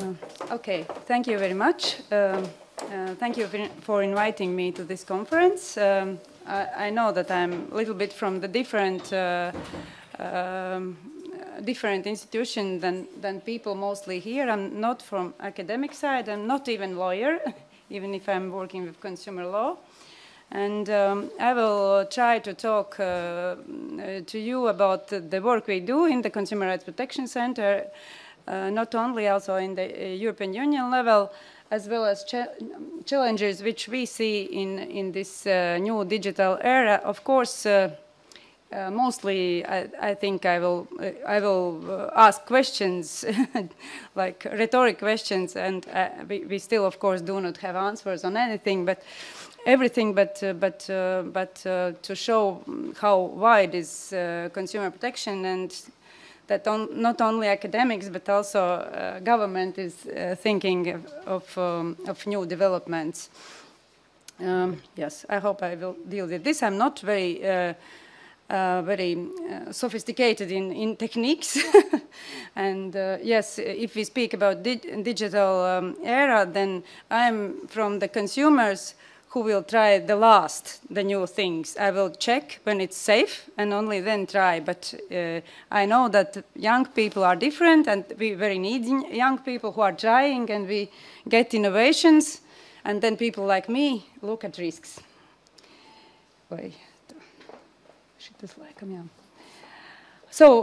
Uh, okay, thank you very much. Um, uh, thank you for inviting me to this conference. Um, I, I, know that I'm a little bit from the different uh, um, different institution than, than people mostly here. I'm not from academic side. I'm not even lawyer, even if I'm working with consumer law. And um, I will try to talk uh, to you about the work we do in the Consumer Rights Protection Center not only also in the uh, European Union level, as well as cha challenges which we see in, in this uh, new digital era. Of course, uh, mostly I, I, think I will, I will ask questions, like rhetoric questions, and we, we, still, of course, do not have answers on anything, but everything but uh, but uh, but uh, to show how wide is consumer protection and that on, not only academics but also uh, government is uh, thinking of, of, um, of, new developments. Um, yes, I hope I will deal with this. I'm not very uh, uh very uh, sophisticated in, in techniques. and uh, yes, if we speak about di digital um, era, then I'm from the consumers who will try the last, the new things. I will check when it's safe and only then try. But uh, I know that young people are different and we very need young people who are trying and we get innovations. And then people like me look at risks. Wait. So uh,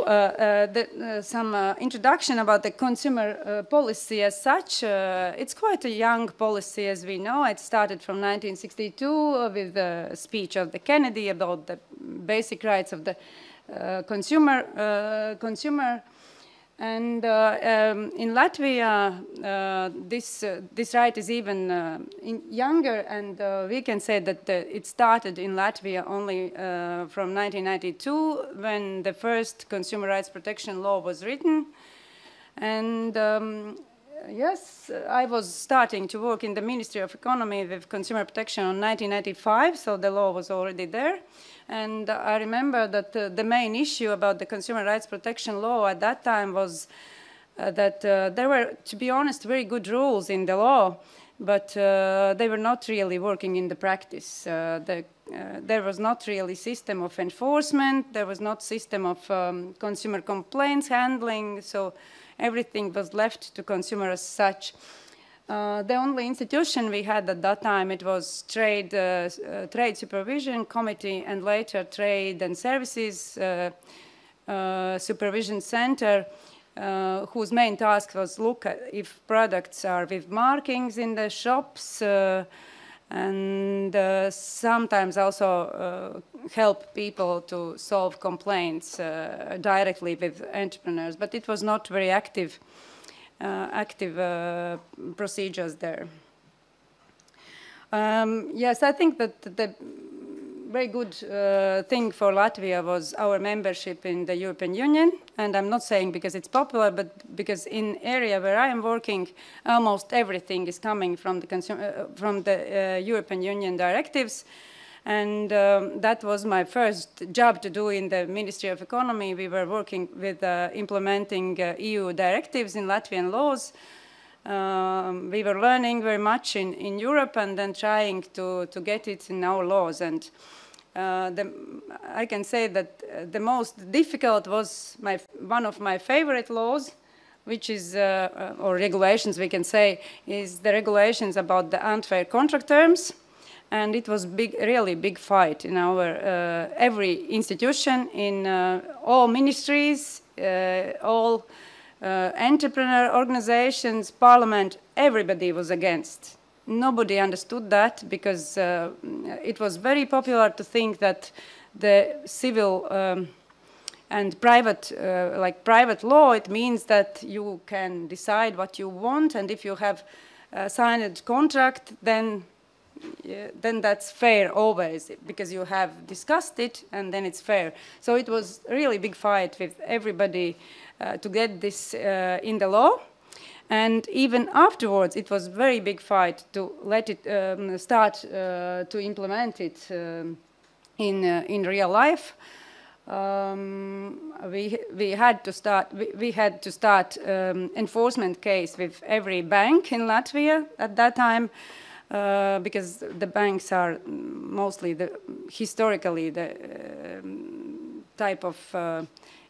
uh, the, uh, some uh, introduction about the consumer uh, policy as such. Uh, it's quite a young policy as we know. It started from 1962 with the speech of the Kennedy about the basic rights of the consumer, consumer and uh, um, in Latvia, uh, this, uh, this right is even uh, younger, and uh, we can say that it started in Latvia only uh, from 1992, when the first consumer rights protection law was written. And um, yes, I was starting to work in the Ministry of Economy with consumer protection in 1995, so the law was already there. And I remember that uh, the main issue about the consumer rights protection law at that time was uh, that uh, there were, to be honest, very good rules in the law, but they were not really working in the practice. The, there was not really system of enforcement, there was not system of um, consumer complaints handling, so everything was left to consumer as such. Uh, the only institution we had at that time, it was Trade, uh, uh, trade Supervision Committee and later Trade and Services uh, uh, Supervision Center, whose main task was look at if products are with markings in the shops and sometimes also help people to solve complaints directly with entrepreneurs, but it was not very active active uh, procedures there. Um, yes, I think that the very good uh, thing for Latvia was our membership in the European Union. And I'm not saying because it's popular, but because in area where I am working, almost everything is coming from the, uh, from the uh, European Union directives. And um, that was my first job to do in the Ministry of Economy. We were working with uh, implementing uh, EU directives in Latvian laws. Um, we were learning very much in, in Europe and then trying to, to get it in our laws. And uh, the, I can say that uh, the most difficult was my, one of my favorite laws, which is, uh, uh, or regulations we can say, is the regulations about the unfair contract terms and it was big, really big fight in our uh, every institution, in uh, all ministries, uh, all uh, entrepreneur organizations, parliament, everybody was against. Nobody understood that because uh, it was very popular to think that the civil um, and private, uh, like private law, it means that you can decide what you want, and if you have signed a contract, then yeah, then that's fair always because you have discussed it and then it's fair. So it was really big fight with everybody uh, to get this uh, in the law. And even afterwards, it was very big fight to let it um, start uh, to implement it um, in, uh, in real life. um, we we had to start we, we had to start um, enforcement case with every bank in Latvia at that time uh, because the banks are mostly the historically the um, type of uh,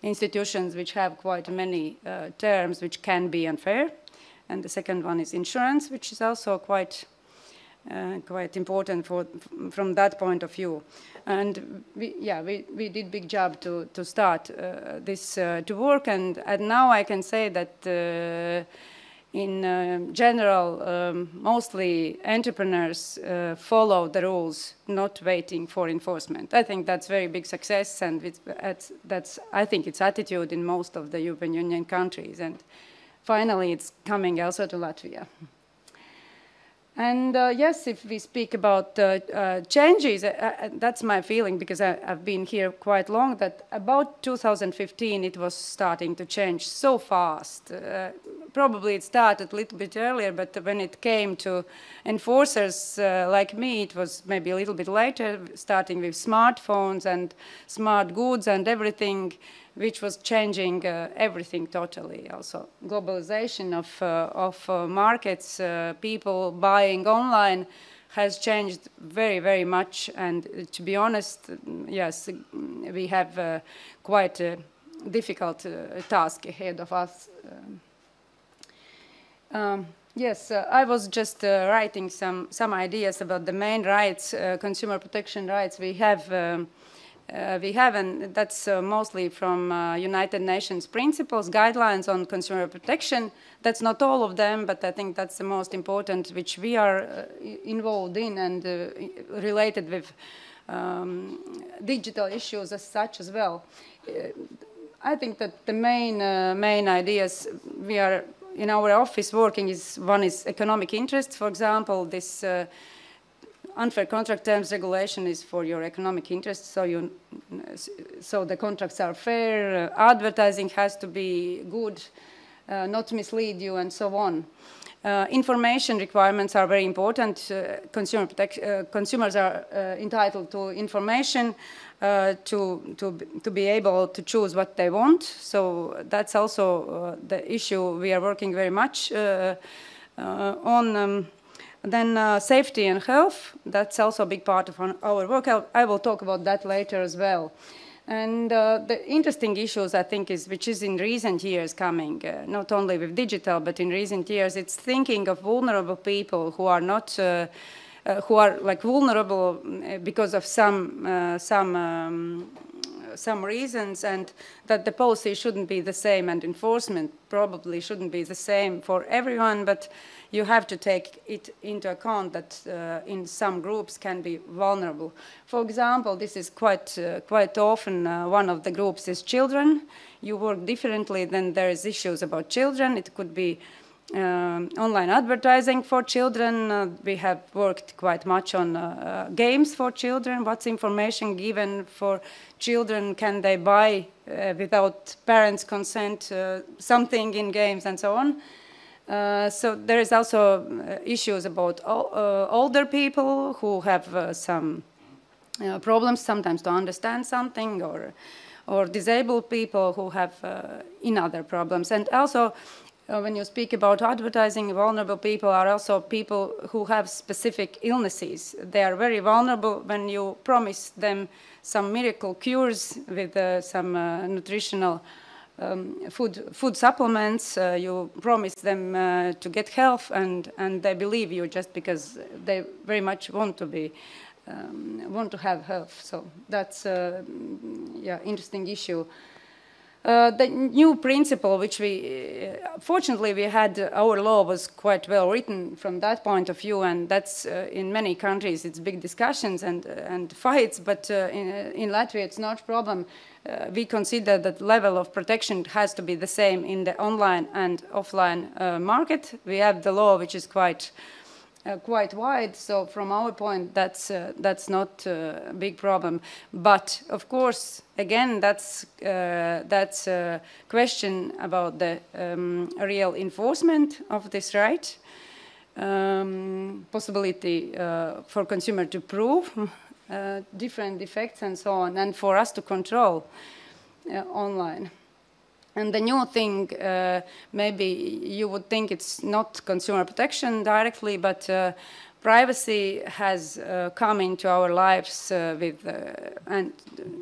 institutions which have quite many uh, terms which can be unfair and the second one is insurance which is also quite uh, quite important for, from that point of view. And we, yeah, we, we did big job to, to start uh, this uh, to work and, and now I can say that uh, in uh, general, um, mostly entrepreneurs uh, follow the rules, not waiting for enforcement. I think that's very big success and it's, that's, I think it's attitude in most of the European Union countries and finally it's coming also to Latvia. And uh, yes, if we speak about uh, uh, changes, uh, uh, that's my feeling because I, have been here quite long, that about 2015 it was starting to change so fast. Uh, probably it started a little bit earlier, but when it came to enforcers like me, it was maybe a little bit later, starting with smartphones and smart goods and everything which was changing uh, everything totally. Also, globalization of, uh, of uh, markets, uh, people buying online has changed very, very much. And uh, to be honest, yes, we have uh, quite a difficult task ahead of us. Um, um, yes, I was just writing some, some ideas about the main rights, consumer protection rights we have um, uh, we have, and that's uh, mostly from uh, United Nations principles, guidelines on consumer protection. That's not all of them, but I think that's the most important, which we are uh, involved in and uh, related with um, digital issues as such as well. Uh, I think that the main, main ideas we are in our office working is, one is economic interest, for example, this unfair contract terms regulation is for your economic interests, so you, so the contracts are fair, uh, advertising has to be good, uh, not mislead you, and so on. Uh, information requirements are very important. Uh, consumer uh, consumers are uh, entitled to information to, to, to be able to choose what they want. So that's also the issue we are working very much on. Um, then uh, safety and health, that's also a big part of our work. I'll, I will talk about that later as well. And uh, the interesting issues, I think, is which is in recent years coming, uh, not only with digital, but in recent years, it's thinking of vulnerable people who are not, uh, uh who are like vulnerable uh, because of some, uh, some, um, some reasons, and that the policy shouldn't be the same, and enforcement probably shouldn't be the same for everyone, but you have to take it into account that uh, in some groups can be vulnerable. For example, this is quite, uh, quite often uh, one of the groups is children. You work differently then there is issues about children. It could be um, online advertising for children. Uh, we have worked quite much on uh, uh, games for children. What's information given for children? Can they buy without parents' consent something in games and so on? Uh, so there is also uh, issues about uh, older people who have uh, some uh, problems sometimes to understand something or or disabled people who have in other problems. And also when you speak about advertising vulnerable people are also people who have specific illnesses. They are very vulnerable when you promise them some miracle cures with some nutritional um, food, food supplements, uh, you promise them uh, to get health and, and they believe you just because they very much want to be, um, want to have health. So that's a yeah, interesting issue. Uh, the new principle, which we, uh, fortunately we had, uh, our law was quite well written from that point of view, and that's in many countries it's big discussions and, and fights, but in, in Latvia it's not a problem uh, we consider that level of protection has to be the same in the online and offline uh, market. We have the law which is quite quite wide, so from our point that's uh, that's not uh, a big problem. But of course, again, that's uh, that's a question about the um, real enforcement of this right, um, possibility for consumer to prove uh, different defects and so on, and for us to control uh, online. And the new thing, uh, maybe you would think it's not consumer protection directly, but uh, privacy has uh, come into our lives uh, with and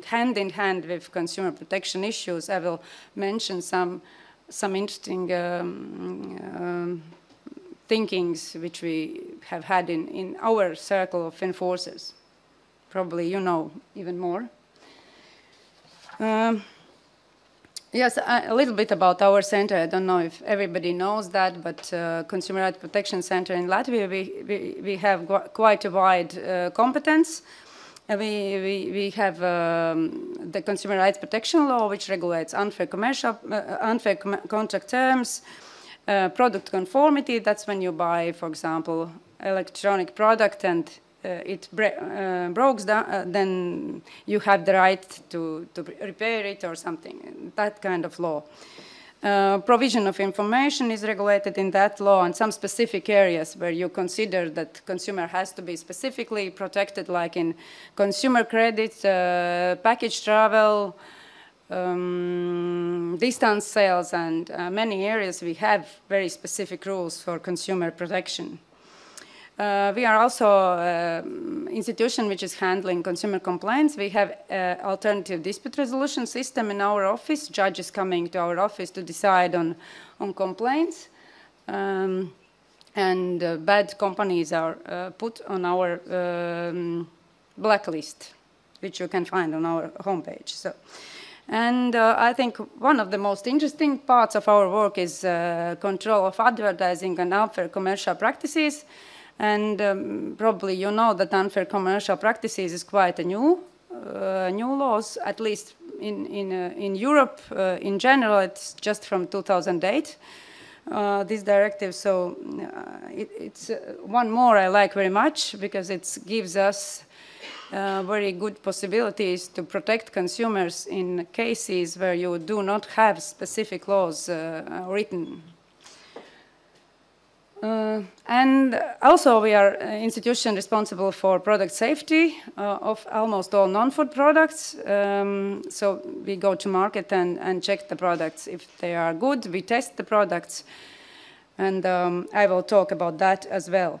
hand in hand with consumer protection issues. I will mention some some interesting um, um, thinkings which we have had in, in our circle of enforcers. Probably you know even more. Um, yes, a, little bit about our center. I don't know if everybody knows that, but uh, Consumer Rights Protection Center in Latvia, we, we, we have quite a wide uh, competence. Uh, we, we, we have um, the Consumer Rights Protection Law, which regulates unfair commercial, uh, unfair com contract terms, uh, product conformity, that's when you buy, for example, electronic product and uh, it uh, breaks down, uh, then you have the right to, to repair it or something, that kind of law. Uh, provision of information is regulated in that law and some specific areas where you consider that consumer has to be specifically protected like in consumer credit, uh, package travel, um, distance sales and uh, many areas we have very specific rules for consumer protection. Uh, we are also an uh, institution which is handling consumer complaints. We have uh, alternative dispute resolution system in our office. Judges coming to our office to decide on, on complaints. Um, and uh, bad companies are uh, put on our um, blacklist, which you can find on our homepage. So. And uh, I think one of the most interesting parts of our work is uh, control of advertising and unfair commercial practices. And um, probably you know that unfair commercial practices is quite a new, uh, new laws, at least in, in, uh, in Europe uh, in general, it's just from 2008. Uh, this directive. So uh, it, it's uh, one more I like very much because it gives us uh, very good possibilities to protect consumers in cases where you do not have specific laws uh, written. Uh, and also we are an institution responsible for product safety uh, of almost all non-food products. Um, so we go to market and, and check the products. If they are good, we test the products. And um, I will talk about that as well.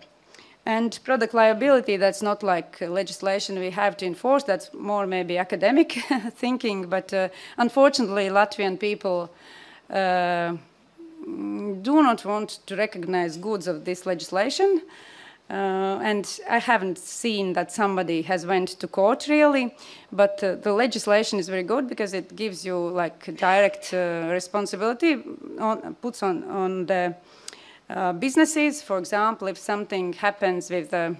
And product liability, that's not like legislation we have to enforce, that's more maybe academic thinking, but uh, unfortunately Latvian people uh, do not want to recognize goods of this legislation. Uh, and I haven't seen that somebody has went to court really, but uh, the legislation is very good because it gives you like direct uh, responsibility, on, puts on, on the uh, businesses, for example, if something happens with a,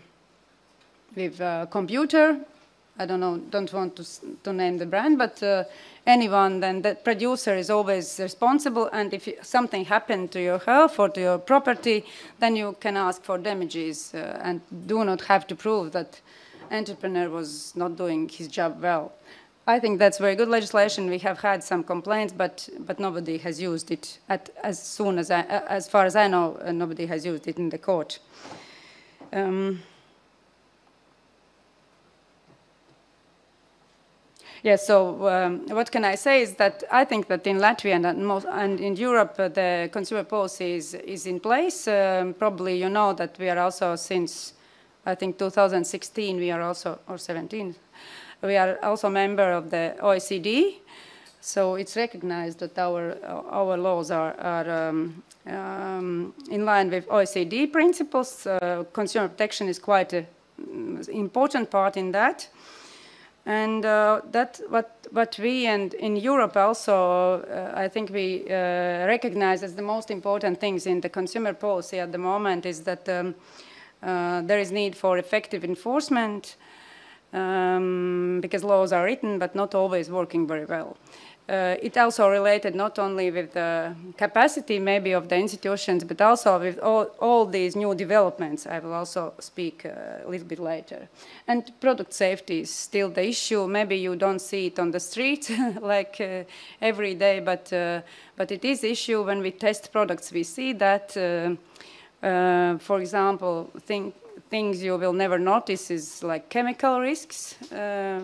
with a computer, I don't know, don't want to, to name the brand, but uh, anyone, then the producer is always responsible. And if something happened to your health or to your property, then you can ask for damages uh, and do not have to prove that entrepreneur was not doing his job well. I think that's very good legislation. We have had some complaints, but but nobody has used it at, as soon as I, as far as I know, uh, nobody has used it in the court. Um, yeah, so um, what can I say is that I think that in Latvia and, most, and in Europe uh, the consumer policy is, is in place. Um, probably you know that we are also since I think 2016 we are also, or 17, we are also member of the OECD, so it's recognized that our, our laws are, are um, um, in line with OECD principles. Uh, consumer protection is quite an important part in that. And uh, that what what we and in Europe also, uh, I think we uh, recognize as the most important things in the consumer policy at the moment is that um, uh, there is need for effective enforcement, um, because laws are written but not always working very well. Uh, it also related not only with the capacity maybe of the institutions, but also with all, all these new developments. I will also speak uh, a little bit later. And product safety is still the issue. Maybe you don't see it on the street like uh, every day, but, uh, but it is issue when we test products. We see that, uh, for example, things you will never notice is like chemical risks,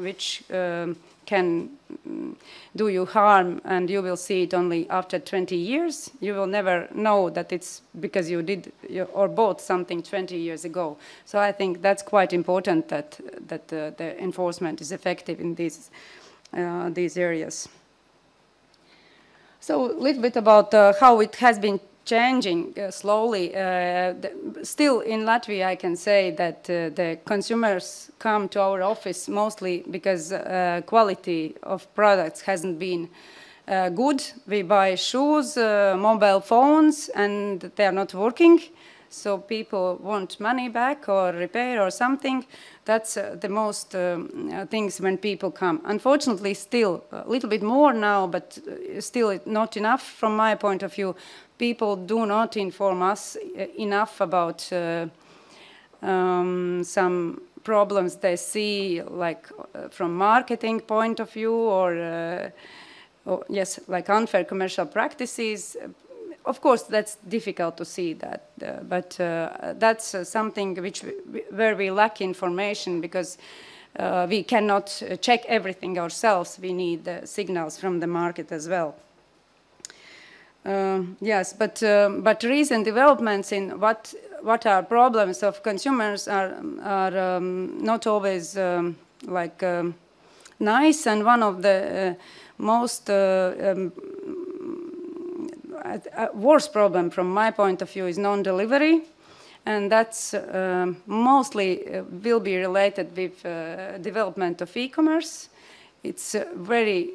which um, can mm, do you harm and you will see it only after 20 years. You will never know that it's because you did or bought something 20 years ago. So I think that's quite important that, that uh, the enforcement is effective in these, uh, these areas. So a little bit about uh, how it has been changing uh, slowly. Uh, still in Latvia, I can say that uh, the consumers come to our office mostly because uh, quality of products hasn't been uh, good. We buy shoes, uh, mobile phones, and they are not working. So people want money back or repair or something. That's the most um, things when people come. Unfortunately, still a little bit more now, but still not enough from my point of view people do not inform us uh, enough about uh, um, some problems they see, like uh, from marketing point of view, or, uh, or, yes, like unfair commercial practices. Of course, that's difficult to see that, uh, but uh, that's something which we, where we lack information because we cannot check everything ourselves. We need signals from the market as well. Uh, yes, but um, but recent developments in what what are problems of consumers are are um, not always um, like um, nice, and one of the uh, most um, worst problem from my point of view is non-delivery, and that's uh, mostly uh, will be related with uh, development of e-commerce. It's very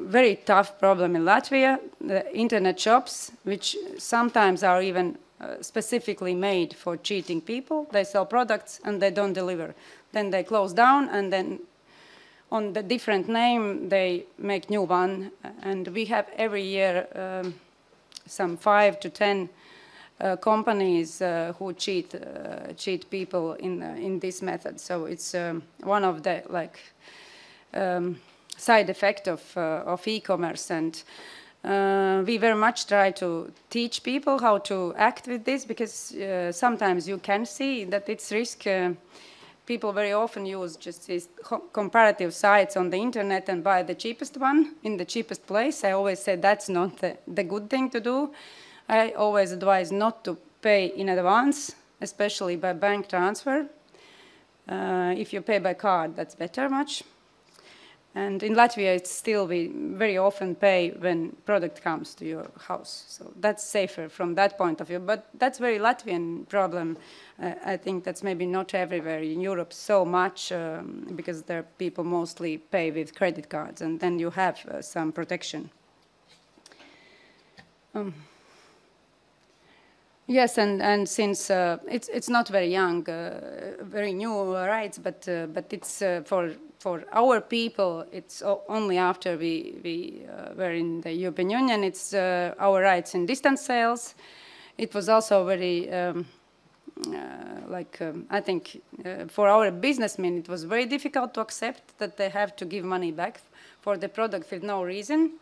very tough problem in Latvia, the internet shops, which sometimes are even uh, specifically made for cheating people. They sell products and they don't deliver. Then they close down and then on the different name they make new one. And we have every year um, some five to ten uh, companies uh, who cheat uh, cheat people in uh, in this method. So it's um, one of the like um, side effect of, uh, of e-commerce and uh, we very much try to teach people how to act with this because sometimes you can see that it's risk. People very often use just these comparative sites on the internet and buy the cheapest one in the cheapest place. I always say that's not the, the good thing to do. I always advise not to pay in advance, especially by bank transfer. Uh, if you pay by card, that's better much. And in Latvia, it's still we very often pay when product comes to your house. So that's safer from that point of view. But that's very Latvian problem. Uh, I think that's maybe not everywhere in Europe so much um, because there people mostly pay with credit cards and then you have uh, some protection. Um, Yes, and, and since uh, it's, it's not very young, uh, very new rights, but, uh, but it's uh, for for our people, it's only after we, we uh, were in the European Union, it's uh, our rights in distance sales. It was also very, um, like, um, I think for our businessmen, it was very difficult to accept that they have to give money back for the product with no reason.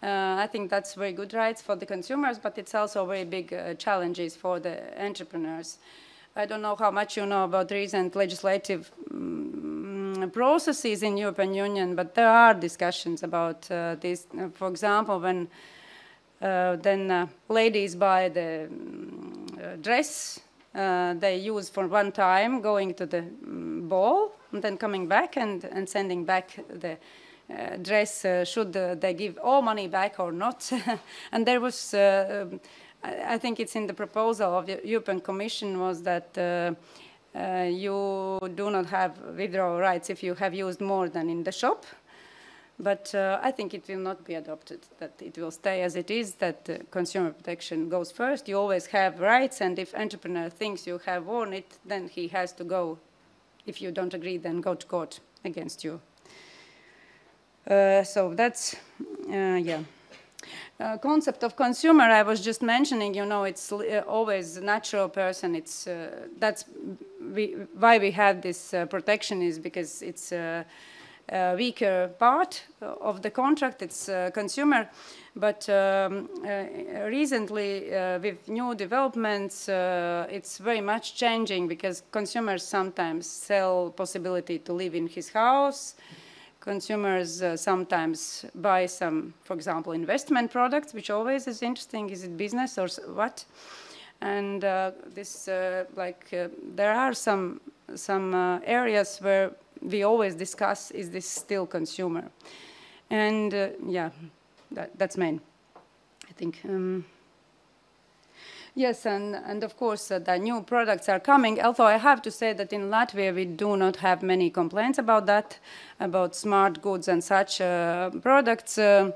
Uh, I think that's very good rights for the consumers, but it's also very big uh, challenges for the entrepreneurs. I don't know how much you know about recent legislative um, processes in European Union, but there are discussions about uh, this. Uh, for example, when uh, then uh, ladies buy the um, dress they use for one time, going to the um, ball, and then coming back and, and sending back the dress, uh, should uh, they give all money back or not? and there was, um, I, I, think it's in the proposal of the European Commission was that uh, you do not have withdrawal rights if you have used more than in the shop. But uh, I think it will not be adopted, that it will stay as it is, that uh, consumer protection goes first. You always have rights, and if entrepreneur thinks you have worn it, then he has to go. If you don't agree, then go to court against you. Uh, so that's, uh, yeah. Uh, concept of consumer I was just mentioning, you know, it's uh, always a natural person. It's uh, that's we, why we have this uh, protection is because it's uh, uh, weaker part of the contract, it's consumer. But um, recently, with new developments, it's very much changing because consumers sometimes sell possibility to live in his house. Consumers uh, sometimes buy some, for example, investment products, which always is interesting. Is it business or what? And this, like, there are some some areas where we always discuss, is this still consumer? And uh, yeah, that, that's main, I think. Um, yes, and, and of course uh, the new products are coming, although I have to say that in Latvia we do not have many complaints about that, about smart goods and such uh, products. Uh,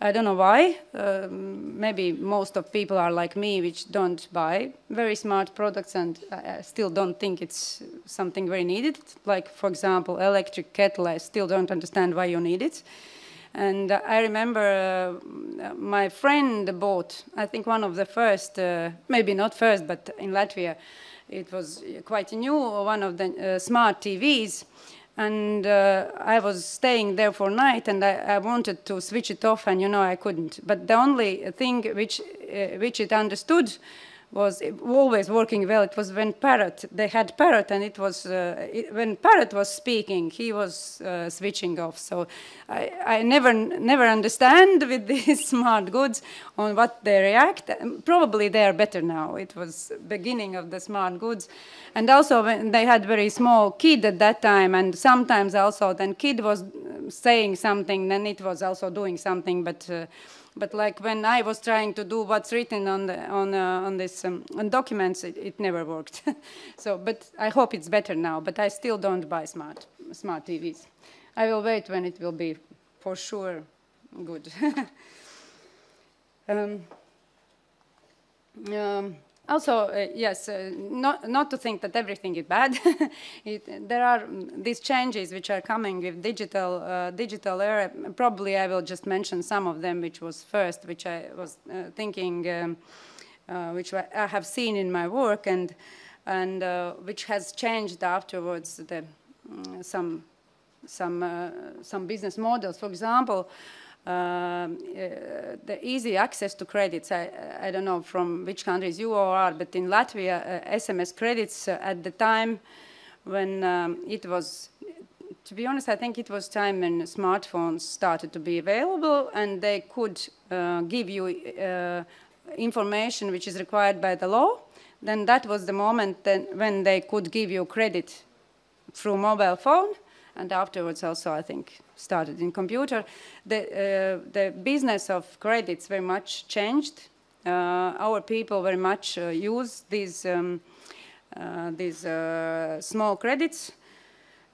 I don't know why. Um, maybe most of people are like me, which don't buy very smart products and still don't think it's something very needed. Like, for example, electric kettle, I still don't understand why you need it. And I remember uh, my friend bought, I think one of the first, uh, maybe not first, but in Latvia, it was quite new, one of the uh, smart TVs and uh, I was staying there for night and I, I, wanted to switch it off and you know I couldn't. But the only thing which, uh, which it understood was always working well. It was when Parrot, they had Parrot and it was, uh, it, when Parrot was speaking, he was uh, switching off. So I, I never, never understand with these smart goods on what they react. Probably they are better now. It was beginning of the smart goods. And also when they had very small kid at that time and sometimes also then kid was saying something, then it was also doing something, but uh, but like when I was trying to do what's written on the, on uh, on this um, on documents, it, it never worked. so, but I hope it's better now. But I still don't buy smart smart TVs. I will wait when it will be for sure good. um, um, also, uh, yes, uh, not, not to think that everything is bad. it, there are these changes which are coming with digital, uh, digital era. Probably I will just mention some of them, which was first, which I was uh, thinking, um, uh, which I have seen in my work, and and uh, which has changed afterwards. The, mm, some some some business models, for example. Um, uh, the easy access to credits. I, I, don't know from which countries you are, but in Latvia, uh, SMS credits uh, at the time when um, it was, to be honest, I think it was time when smartphones started to be available and they could uh, give you uh, information which is required by the law. Then that was the moment when they could give you credit through mobile phone and afterwards also, I think, started in computer. The, uh, the business of credits very much changed. Uh, our people very much uh, use these, um, uh, these uh, small credits.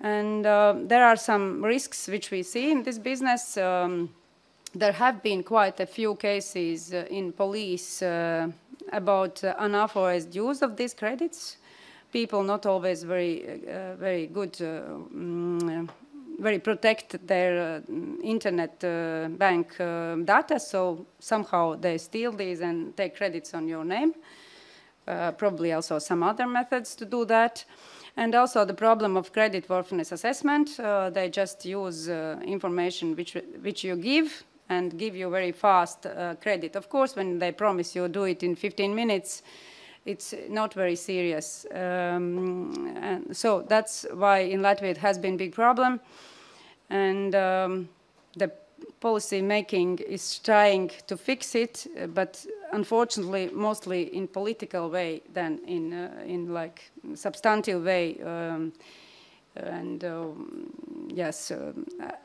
And uh, there are some risks which we see in this business. Um, there have been quite a few cases in police about unauthorized use of these credits people not always very, uh, very good, uh, mm, very protect their uh, internet uh, bank uh, data, so somehow they steal these and take credits on your name. Uh, probably also some other methods to do that. And also the problem of credit worthiness assessment. they just use information which, which you give and give you very fast credit. Of course, when they promise you do it in 15 minutes, it's not very serious. Um, and so that's why in Latvia it has been a big problem. And um, the policy making is trying to fix it, but unfortunately, mostly in political way than in, uh, in like substantive way. Um, and uh, yes, uh,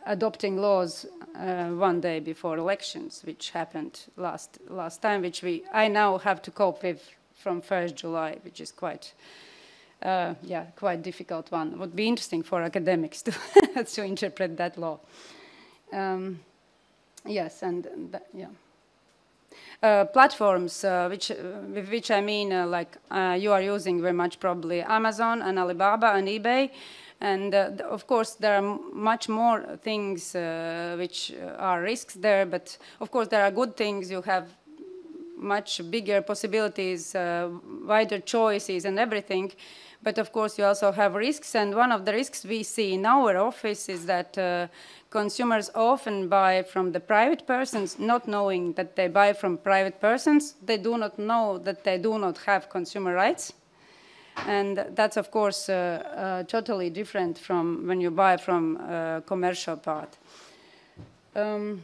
adopting laws uh, one day before elections, which happened last last time, which we I now have to cope with from 1st July, which is quite, uh, yeah, quite difficult one. It would be interesting for academics to, to interpret that law. Um, yes, and, that, yeah. Uh, platforms, uh, which, uh, with which I mean, uh, like uh, you are using very much probably Amazon and Alibaba and eBay, and uh, of course, there are much more things which are risks there, but of course, there are good things. You have much bigger possibilities, uh, wider choices and everything. But of course, you also have risks. And one of the risks we see in our office is that uh, consumers often buy from the private persons, not knowing that they buy from private persons. They do not know that they do not have consumer rights. And that's, of course, uh, uh, totally different from when you buy from a commercial part. Um,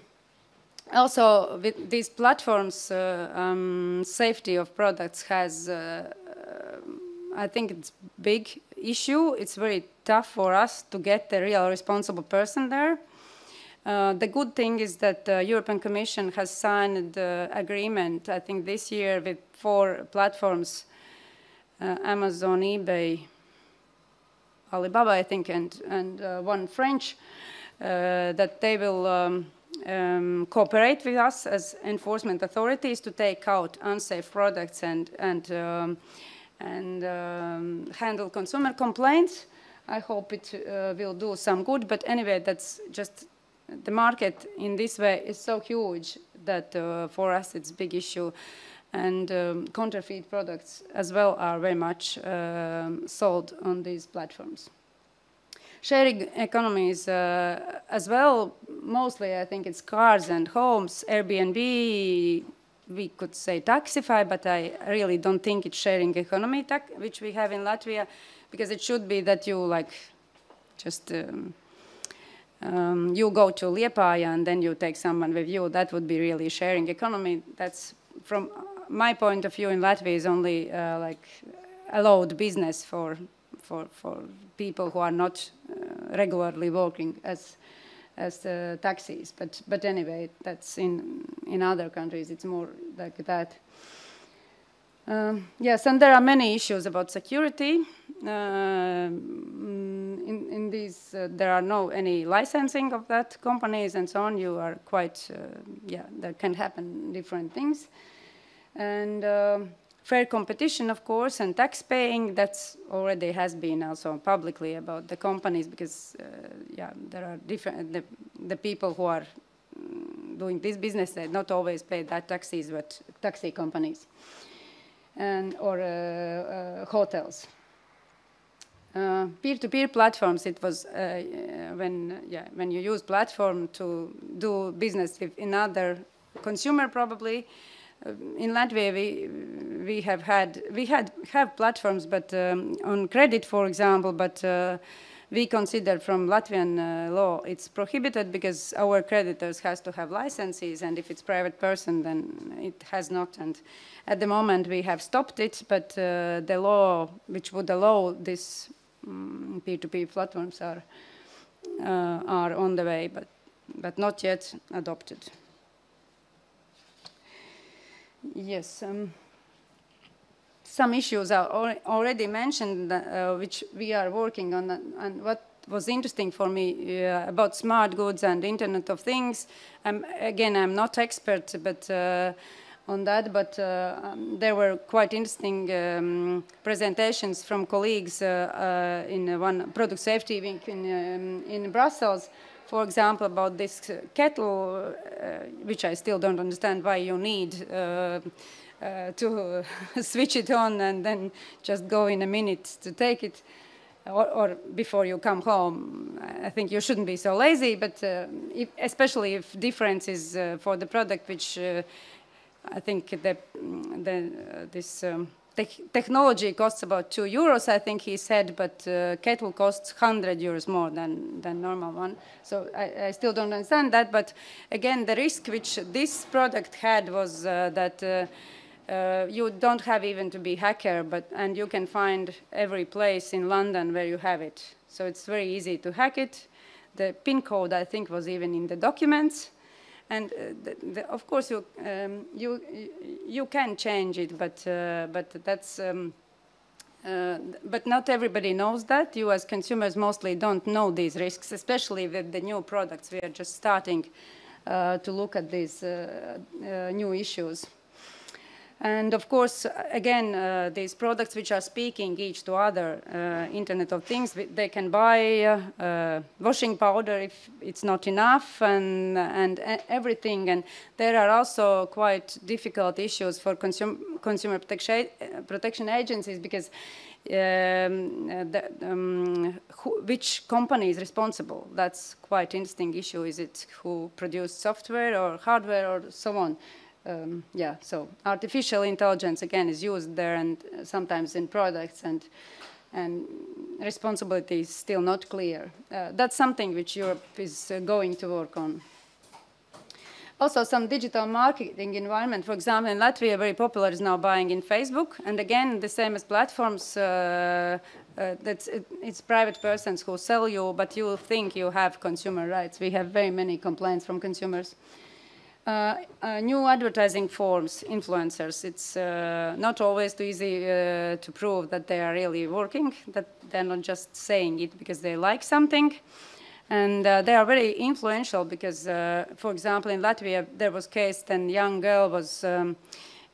also, with these platforms, uh, um, safety of products has, uh, I think it's big issue. It's very tough for us to get the real responsible person there. Uh, the good thing is that the European Commission has signed the agreement, I think this year, with four platforms uh, Amazon, eBay, Alibaba, I think, and, and uh, one French, uh, that they will um, um, cooperate with us as enforcement authorities to take out unsafe products and, and, um, and um, handle consumer complaints. I hope it uh, will do some good, but anyway, that's just the market in this way is so huge that uh, for us it's a big issue and um, counterfeit products as well are very much um, sold on these platforms. Sharing economies uh, as well, mostly I think it's cars and homes, Airbnb, we could say Taxify, but I really don't think it's sharing economy, which we have in Latvia, because it should be that you like just um, um, you go to Liepāja and then you take someone with you. That would be really sharing economy. That's from my point of view in Latvia is only uh, like allowed business for for for people who are not uh, regularly working as as the taxis. But but anyway, that's in in other countries. It's more like that. Um, yes, and there are many issues about security. Uh, in, in these, uh, there are no any licensing of that companies and so on. You are quite, uh, yeah, there can happen different things and uh, fair competition, of course, and tax paying, that's already has been also publicly about the companies because, uh, yeah, there are different, the, the people who are mm, doing this business, they not always pay that taxes, but taxi companies and or uh, uh hotels. Uh, peer-to-peer -peer platforms, it was uh, when, yeah, when you use platform to do business with another consumer probably, in Latvia, we we have had we had have platforms, but um, on credit, for example, but. Uh, we consider from Latvian uh, law it's prohibited because our creditors has to have licenses and if it's private person then it has not and at the moment we have stopped it but uh, the law which would allow this mm, peer-to-peer platforms are uh, are on the way but but not yet adopted. Yes. Um, some issues are already mentioned, uh, which we are working on. And what was interesting for me uh, about smart goods and Internet of Things, um, again, I'm not expert, but uh, on that, but uh, um, there were quite interesting um, presentations from colleagues uh, uh, in one product safety week in, um, in Brussels for example, about this kettle, uh, which I still don't understand why you need uh, uh, to switch it on and then just go in a minute to take it. Or, or, before you come home. I think you shouldn't be so lazy, but uh, if, especially if difference is uh, for the product, which uh, I think the, the this um, te technology costs about two euros, I think he said, but uh, kettle costs 100 euros more than, than normal one. So I, I, still don't understand that, but again, the risk which this product had was uh, that uh, you don't have even to be hacker, but, and you can find every place in London where you have it. So it's very easy to hack it. The PIN code, I think, was even in the documents. And uh, the, the, of course, you, um, you, you can change it, but, uh, but that's, um, uh, but not everybody knows that. You as consumers mostly don't know these risks, especially with the new products. We are just starting uh, to look at these uh, new issues. And of course, again, uh, these products which are speaking each to other, uh, Internet of Things, they can buy uh, uh washing powder if it's not enough and, and everything. And there are also quite difficult issues for consum consumer protection, protection agencies because um, the, um, who, which company is responsible? That's quite interesting issue. Is it who produced software or hardware or so on? Um, yeah, so artificial intelligence again is used there and sometimes in products and and responsibility is still not clear. Uh, that's something which Europe is uh, going to work on. Also, some digital marketing environment, for example, in Latvia, very popular is now buying in Facebook. And again, the same as platforms, uh, uh, that's, it, it's private persons who sell you, but you think you have consumer rights. We have very many complaints from consumers. Uh, uh, new advertising forms, influencers, it's uh, not always too easy uh, to prove that they are really working, that they're not just saying it because they like something. And uh, they are very influential because, uh, for example, in Latvia, there was case that a young girl was um,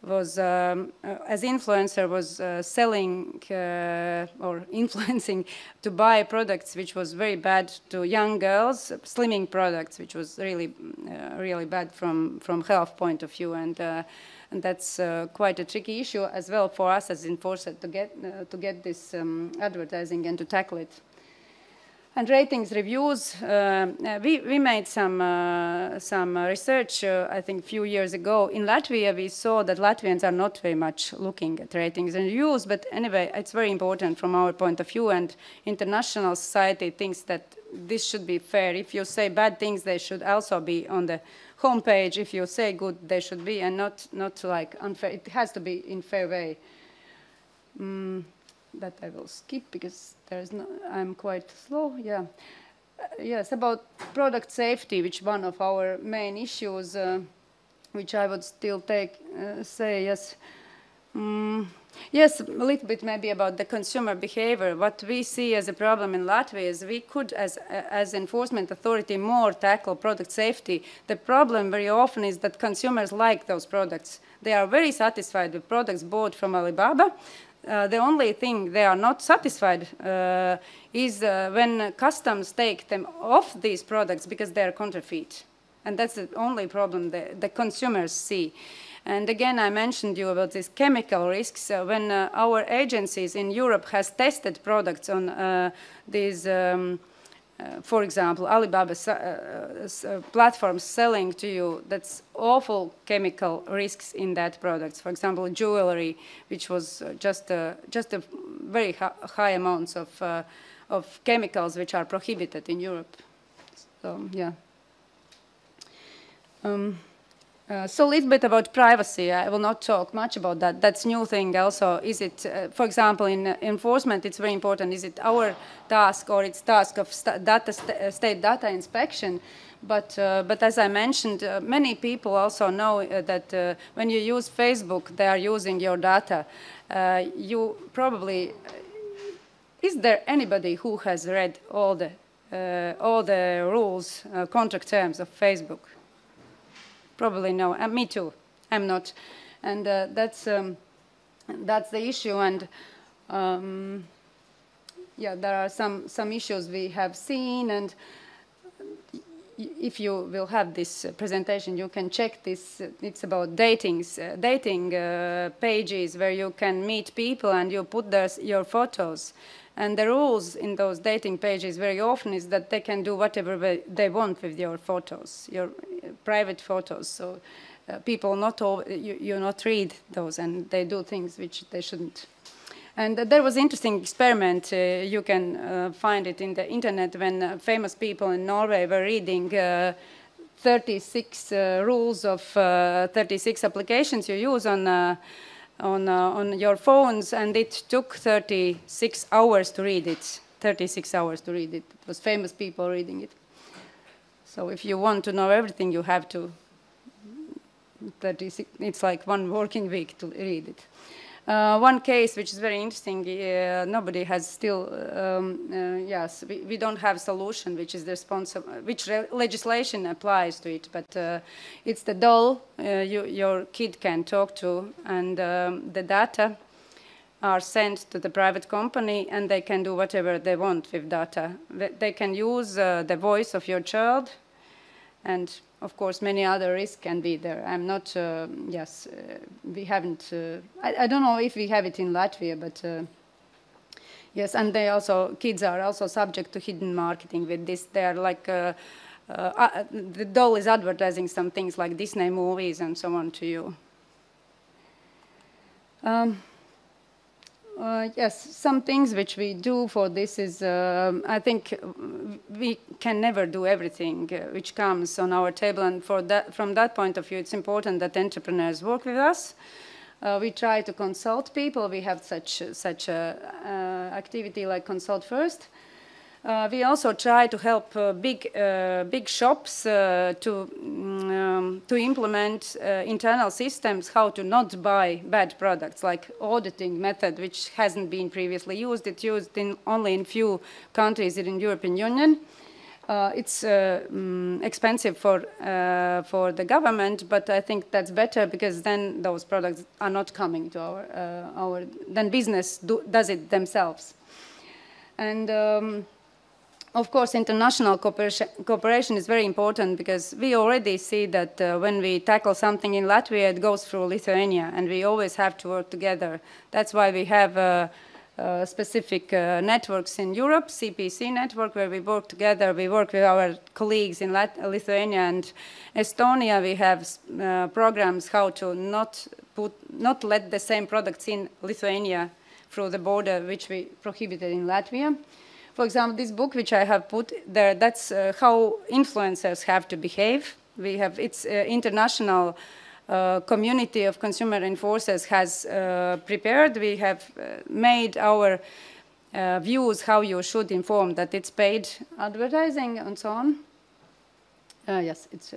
was, um, uh, as influencer, was uh, selling uh, or influencing to buy products which was very bad to young girls, slimming products, which was really, uh, really bad from, from health point of view. And, uh, and that's uh, quite a tricky issue as well for us as enforcer to get, to get this um, advertising and to tackle it. And ratings reviews, uh, uh, we, we made some, uh, some research, uh, I think a few years ago. In Latvia, we saw that Latvians are not very much looking at ratings and reviews, but anyway, it's very important from our point of view, and international society thinks that this should be fair. If you say bad things, they should also be on the homepage. If you say good, they should be, and not, not like unfair. It has to be in fair way. Mm that I will skip because there's no, I'm quite slow, yeah. Uh, yes, about product safety, which one of our main issues, uh, which I would still take, uh, say, yes. Mm, yes, a little bit maybe about the consumer behavior. What we see as a problem in Latvia is we could, as, as enforcement authority, more tackle product safety. The problem very often is that consumers like those products. They are very satisfied with products bought from Alibaba. Uh, the only thing they are not satisfied uh, is uh, when customs take them off these products because they are counterfeit. And that's the only problem the, the consumers see. And again, I mentioned you about these chemical risks. Uh, when uh, our agencies in Europe has tested products on uh, these um, uh, for example, Alibaba uh, uh, platforms selling to you, that's awful chemical risks in that product. For example, jewelry, which was just a, just a very high amounts of, of chemicals which are prohibited in Europe. So, yeah. Um, uh, so a little bit about privacy. I will not talk much about that. That's new thing also. Is it, uh, for example, in uh, enforcement, it's very important. Is it our task or it's task of st data st uh, state data inspection? But, uh, but as I mentioned, uh, many people also know that when you use Facebook, they are using your data. you probably, is there anybody who has read all the, all the rules, contract terms of Facebook? Probably no. Uh, me too. I'm not. And uh, that's, um, that's the issue. And um, yeah, there are some, some issues we have seen. And if you will have this presentation, you can check this. It's about datings, uh, dating uh, pages where you can meet people and you put their, your photos. And the rules in those dating pages very often is that they can do whatever they want with your photos, your uh, private photos. So uh, people not all, you, you not read those and they do things which they shouldn't. And there was interesting experiment, uh, you can uh, find it in the internet when uh, famous people in Norway were reading 36 rules of 36 applications you use on on, uh, on your phones, and it took 36 hours to read it. 36 hours to read it. It was famous people reading it. So if you want to know everything, you have to, 36, it's like one working week to read it. Uh, one case which is very interesting, uh, nobody has still, um, uh, yes, we, we, don't have solution which is responsible, which legislation applies to it, but uh, it's the doll uh, you, your kid can talk to and um, the data are sent to the private company and they can do whatever they want with data. They can use uh, the voice of your child and of course many other risks can be there. I'm not, uh, yes, uh, we haven't, uh, I, I, don't know if we have it in Latvia, but uh, yes, and they also, kids are also subject to hidden marketing with this. They are like, uh, the doll is advertising some things like Disney movies and so on to you. Um, uh, yes, some things which we do for this is, uh, I think we can never do everything uh, which comes on our table and for that, from that point of view it's important that entrepreneurs work with us. Uh, we try to consult people, we have such, such a uh, activity like Consult First. Uh, we also try to help uh, big, uh, big shops uh, to, mm, um, to implement uh, internal systems how to not buy bad products, like auditing method, which hasn't been previously used. It's used in only in few countries in the European Union. Uh, it's um, expensive for uh, for the government, but I think that's better because then those products are not coming to our uh, our then business do, does it themselves, and. Um, of course, international cooperation, is very important because we already see that uh, when we tackle something in Latvia, it goes through Lithuania, and we always have to work together. That's why we have uh, uh, specific uh, networks in Europe, CPC network, where we work together. We work with our colleagues in Lat Lithuania and Estonia. We have uh, programs how to not put, not let the same products in Lithuania through the border, which we prohibited in Latvia. For example, this book which I have put there, that's uh, how influencers have to behave. We have, it's uh, international uh, community of consumer enforcers has uh, prepared. We have uh, made our uh, views how you should inform that it's paid advertising and so on. yes, it's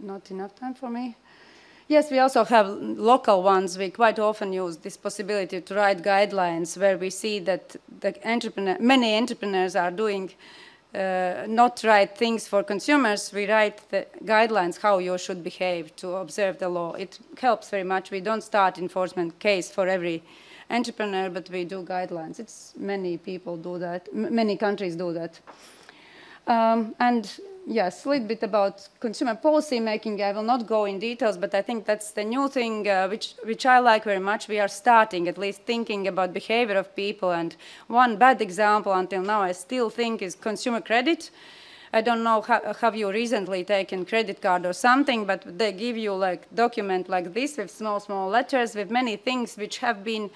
not enough time for me. Yes, we also have local ones. We quite often use this possibility to write guidelines where we see that the entrepreneur, many entrepreneurs are doing uh, not right things for consumers. We write the guidelines how you should behave to observe the law. It helps very much. We don't start enforcement case for every entrepreneur, but we do guidelines. It's many people do that. M many countries do that. Um, and yes, a little bit about consumer policy making. I will not go in details, but I think that's the new thing uh, which, which I like very much. We are starting at least thinking about behavior of people. And one bad example until now I still think is consumer credit. I don't know, how, have you recently taken credit card or something, but they give you like document like this with small, small letters with many things which have been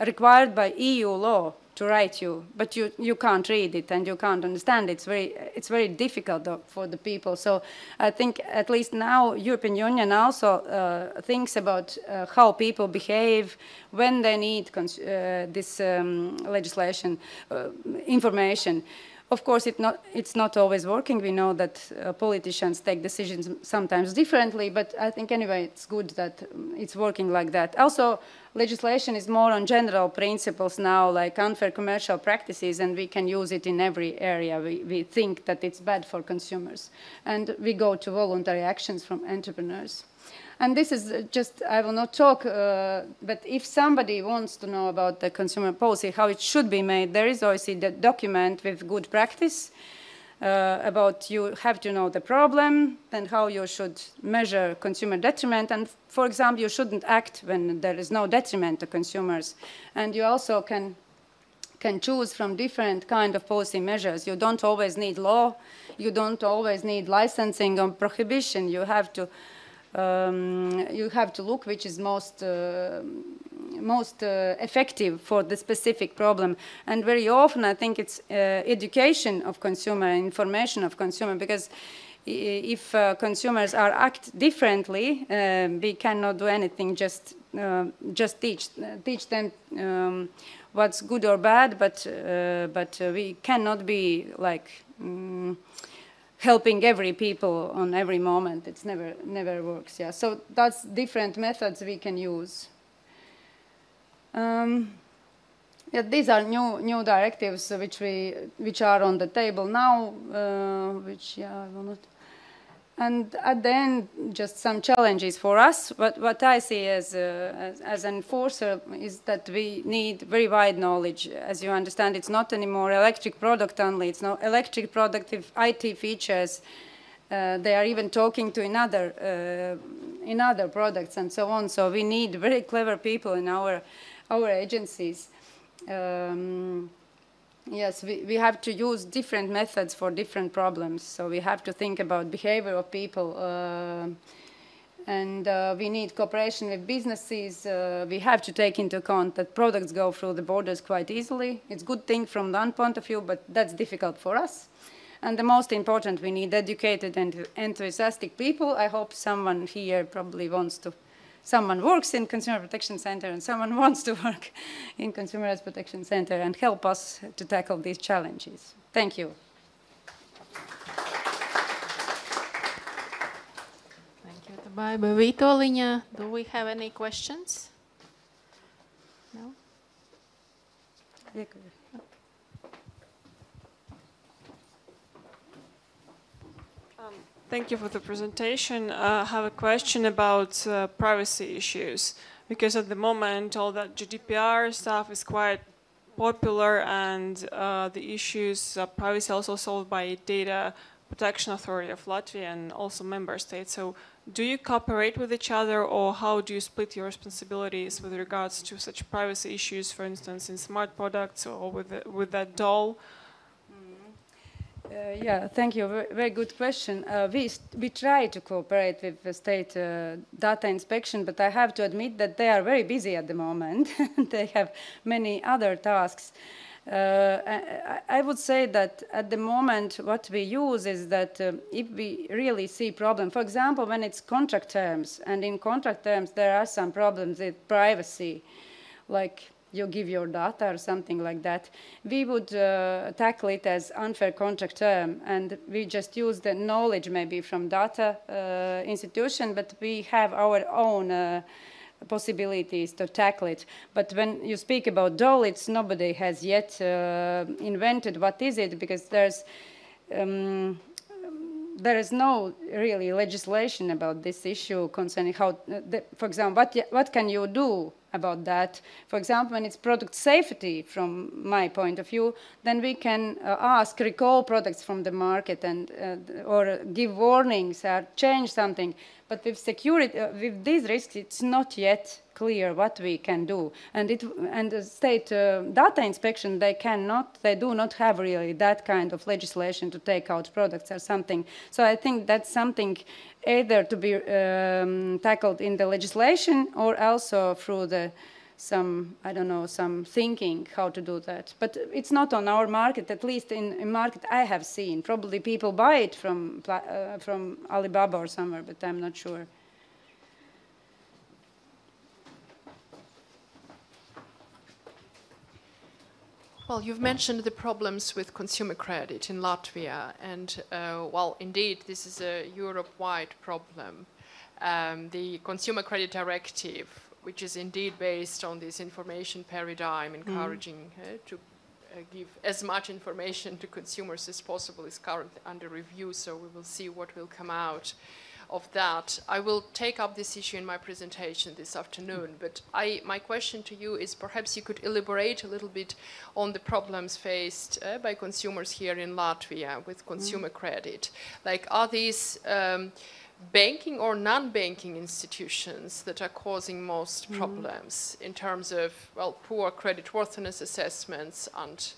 required by EU law to write you, but you, you can't read it and you can't understand it. It's very, it's very difficult for the people. So I think at least now European Union also uh, thinks about uh, how people behave when they need uh, this um, legislation, uh, information. Of course, it not, it's not always working. We know that uh, politicians take decisions sometimes differently, but I think anyway it's good that it's working like that. Also, legislation is more on general principles now, like unfair commercial practices, and we can use it in every area. We, we think that it's bad for consumers. And we go to voluntary actions from entrepreneurs. And this is just, I will not talk, uh, but if somebody wants to know about the consumer policy, how it should be made, there is obviously the document with good practice uh, about you have to know the problem and how you should measure consumer detriment. And for example, you shouldn't act when there is no detriment to consumers. And you also can can choose from different kind of policy measures. You don't always need law. You don't always need licensing or prohibition. You have to um, you have to look which is most uh, most uh, effective for the specific problem. And very often I think it's uh, education of consumer, information of consumer, because if uh, consumers are act differently, uh, we cannot do anything, just uh, just teach teach them um, what's good or bad, but but we cannot be like um, helping every people on every moment. It's never, never works, yeah. So that's different methods we can use. Um, yeah, these are new new directives which we which are on the table now, uh, which yeah I will not. And at the end, just some challenges for us. What what I see as uh, as, as an enforcer is that we need very wide knowledge. As you understand, it's not anymore electric product only. It's not electric product with IT features. Uh, they are even talking to another uh, in other products and so on. So we need very clever people in our our agencies. Um, yes, we, we have to use different methods for different problems. So we have to think about behavior of people. Uh, and uh, we need cooperation with businesses. Uh, we have to take into account that products go through the borders quite easily. It's a good thing from one point of view, but that's difficult for us. And the most important, we need educated and enthusiastic people. I hope someone here probably wants to someone works in Consumer Protection Center and someone wants to work in Consumer Rights Protection Center and help us to tackle these challenges. Thank you. Thank you, Tabaiba. Vītoliņa, do we have any questions? No? Thank you for the presentation. Uh, I have a question about uh, privacy issues because at the moment all that GDPR stuff is quite popular and uh, the issues of privacy also solved by Data Protection Authority of Latvia and also member states. So do you cooperate with each other or how do you split your responsibilities with regards to such privacy issues, for instance, in smart products or with, the, with that doll? Uh, yeah, thank you. Very, very good question. Uh, we, we try to cooperate with the state uh, data inspection, but I have to admit that they are very busy at the moment. they have many other tasks. Uh, I, I, would say that at the moment what we use is that uh, if we really see problem, for example, when it's contract terms, and in contract terms there are some problems with privacy, like you give your data or something like that, we would uh, tackle it as unfair contract term and we just use the knowledge maybe from data uh, institution, but we have our own uh, possibilities to tackle it. But when you speak about doll, it's nobody has yet uh, invented what is it because there's um, there is no really legislation about this issue concerning how, uh, the, for example, what, what can you do about that. For example, when it's product safety from my point of view, then we can uh, ask recall products from the market and uh, or give warnings or change something. But with security, uh, with these risks, it's not yet clear what we can do. And it and the state uh, data inspection, they cannot, they do not have really that kind of legislation to take out products or something. So I think that's something either to be um, tackled in the legislation or also through the some, I don't know, some thinking how to do that. But it's not on our market, at least in a market I have seen. Probably people buy it from, uh, from Alibaba or somewhere, but I'm not sure. Well, you've mentioned the problems with consumer credit in Latvia, and uh, well, indeed, this is a Europe-wide problem. Um, the Consumer Credit Directive, which is indeed based on this information paradigm, mm. encouraging mm. uh, to uh, give as much information to consumers as possible, is currently under review, so we will see what will come out of that. I will take up this issue in my presentation this afternoon, but I, my question to you is perhaps you could elaborate a little bit on the problems faced uh, by consumers here in Latvia with consumer mm. credit. Like, are these um, banking or non-banking institutions that are causing most mm. problems in terms of, well, poor credit worthiness assessments and,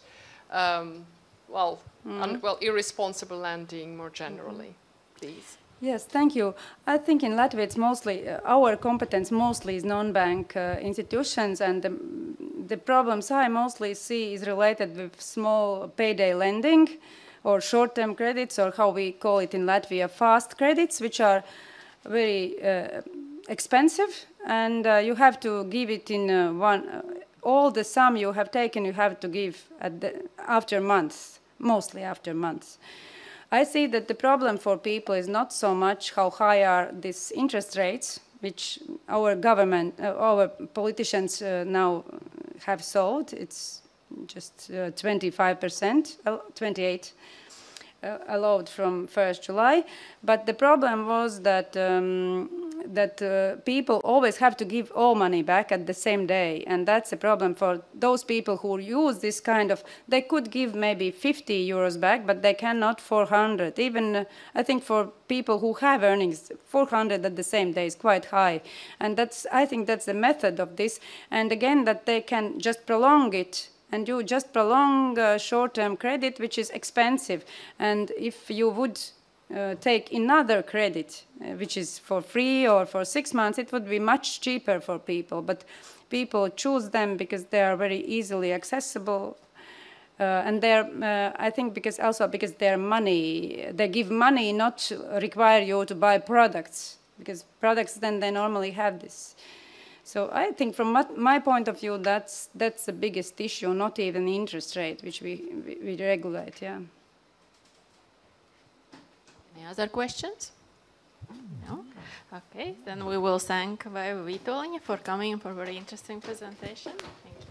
um, well, mm. and, well, irresponsible lending more generally, -hmm. please? Yes, thank you. I think in Latvia it's mostly, uh, our competence mostly is non-bank uh, institutions and the, the, problems I mostly see is related with small payday lending or short-term credits or how we call it in Latvia fast credits which are very uh, expensive and uh, you have to give it in uh, one, uh, all the sum you have taken you have to give the, after months, mostly after months. I see that the problem for people is not so much how high are these interest rates, which our government, uh, our politicians uh, now have sold. It's just uh, 25%, uh, 28 uh, allowed from 1st July. But the problem was that um, that uh, people always have to give all money back at the same day, and that's a problem for those people who use this kind of. They could give maybe 50 euros back, but they cannot 400. Even uh, I think for people who have earnings, 400 at the same day is quite high, and that's I think that's the method of this. And again, that they can just prolong it and you just prolong uh, short-term credit, which is expensive. And if you would uh, take another credit, uh, which is for free or for six months, it would be much cheaper for people. But people choose them because they are very easily accessible. Uh, and they're, uh, I think, because also because their money, they give money not to require you to buy products, because products then they normally have this. So I think from my, point of view, that's that's the biggest issue, not even interest rate, which we, we, we regulate, yeah. Any other questions? No? Okay, then we will thank Vītoliņa for coming for very interesting presentation. Thank